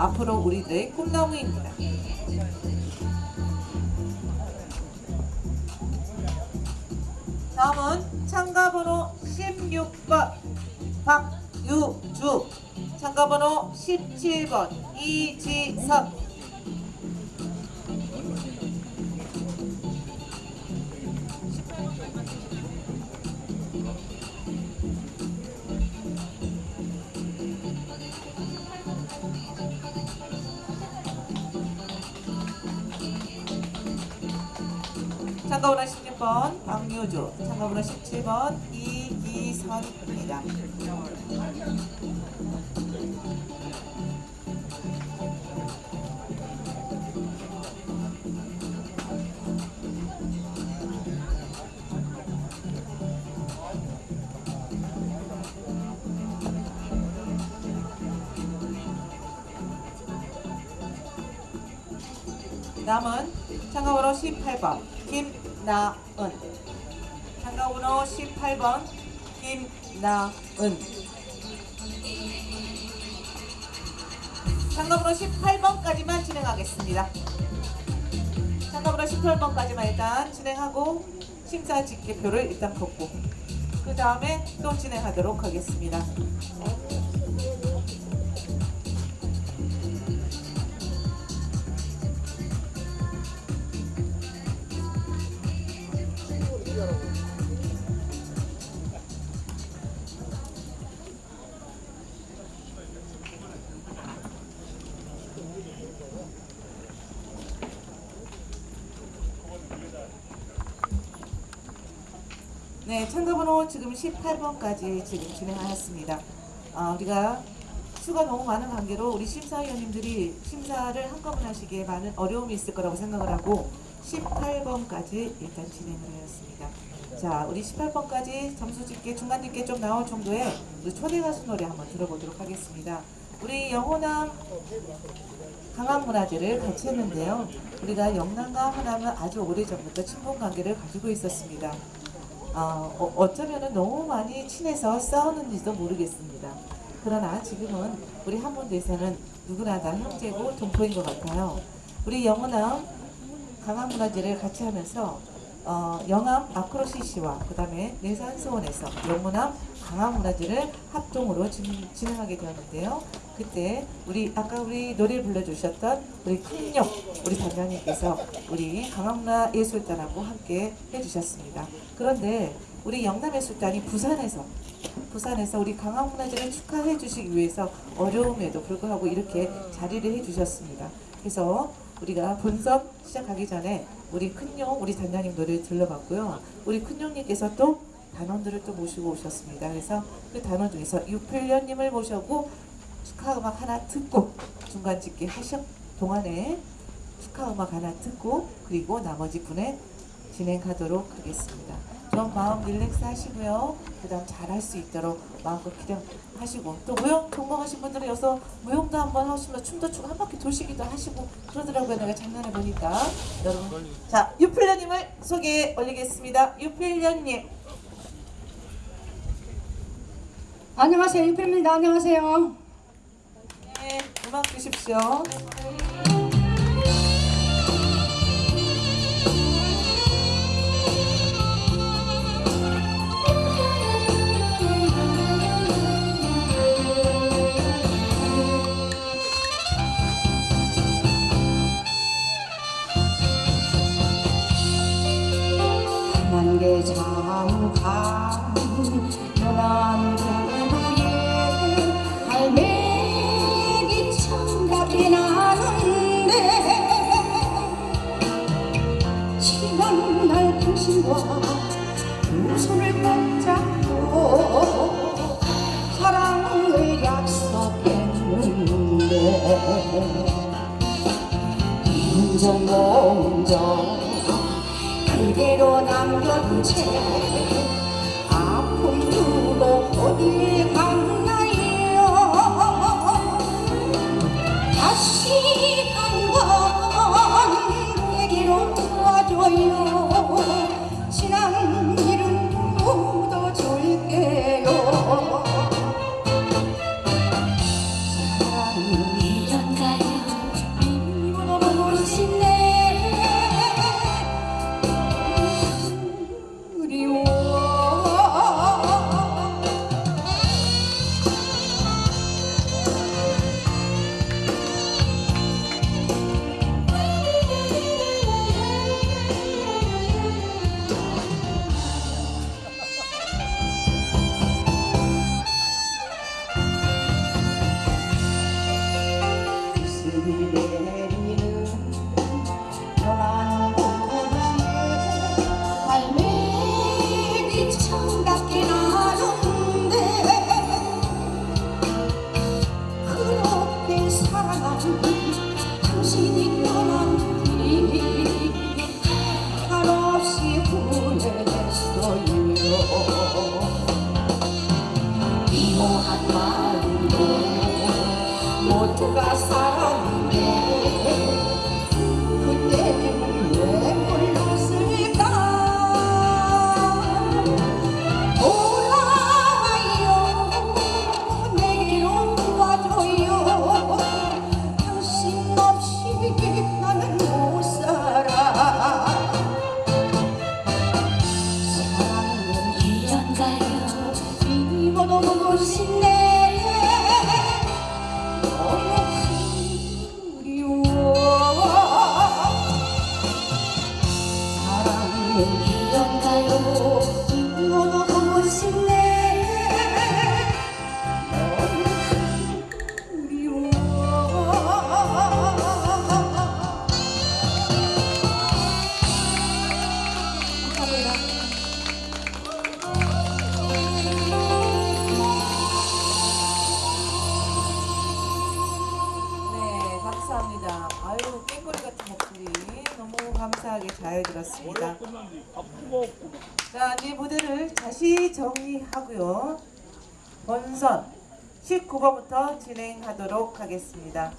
앞으로 우리들의 꿈나무입니다. 다음은 참가번호 16번 박유주 참가번호 17번 이지선 참가번호 16번 박유주 참가번호 17번 이기선입니다. 남은 참가번호 18번 김나은 참가번호 18번 김나은 참가번호 18번까지만 진행하겠습니다. 참가번호 18번까지만 일단 진행하고 심사 집계표를 일단 걷고 그 다음에 또 진행하도록 하겠습니다. 네, 참가번호 지금 18번까지 지금 진행하였습니다. 아, 우리가 수가 너무 많은 관계로 우리 심사위원님들이 심사를 한꺼번에 하시기에 많은 어려움이 있을 거라고 생각을 하고 18번까지 일단 진행을 하였습니다. 자, 우리 18번까지 점수 집계, 중간 집계 좀 나올 정도의 초대 가수 노래 한번 들어보도록 하겠습니다. 우리 영호남 강한 문화재를 같이 했는데요. 우리가 영남과 호남은 아주 오래전부터 친분 관계를 가지고 있었습니다. 어, 어, 어쩌면은 너무 많이 친해서 싸우는지도 모르겠습니다. 그러나 지금은 우리 한문대에서는 누구나 다 형제고 동포인 것 같아요. 우리 영원함 강화문화재를 같이 하면서 어, 영암 아크로시시와 그 다음에 내산소원에서 영문암 강화 문화재를 합동으로 진, 진행하게 되었는데요. 그때 우리 아까 우리 노래를 불러주셨던 우리 큰역 우리 단장님께서 우리 강화문화 예술단하고 함께 해주셨습니다. 그런데 우리 영남예술단이 부산에서 부산에서 우리 강화문화재를 축하해 주시기 위해서 어려움에도 불구하고 이렇게 자리를 해 주셨습니다. 그래서 우리가 본선 시작하기 전에 우리 큰용 우리 단장님 노래를 들러봤고요. 우리 큰용님께서 또 단원들을 또 모시고 오셨습니다. 그래서 그 단원 중에서 유필련님을 모셔고 축하 음악 하나 듣고 중간 집계 하셨 동안에 축하 음악 하나 듣고 그리고 나머지 분에 진행하도록 하겠습니다. 좀 마음 릴렉스 하시고요. 그 다음 잘할 수 있도록 마음껏 기대하시고 또 무용 전공하신 분들은 여기서 무용도 한번 하시면 춤도 추고 한 바퀴 도시기도 하시고 그러더라고요. 내가 장난해 보니까 여러분 자 유필련님을 소개해 올리겠습니다. 유필련님 안녕하세요. 유필입니다. 안녕하세요. 네, 음악 주십시오. 만개 장강 연안 부두 당신과 두 손을 꼭 잡고 사랑을 약속했는데. 인정몽정 그대로 남겨둔 채 아픔 두고 어딜 갔나요? 다시 이모한 마음도 모두가 사랑해. cùng nhau 감사하게 잘 들었습니다. 자, 이 무대를 다시 정리하고요. 본선 19번부터 진행하도록 하겠습니다.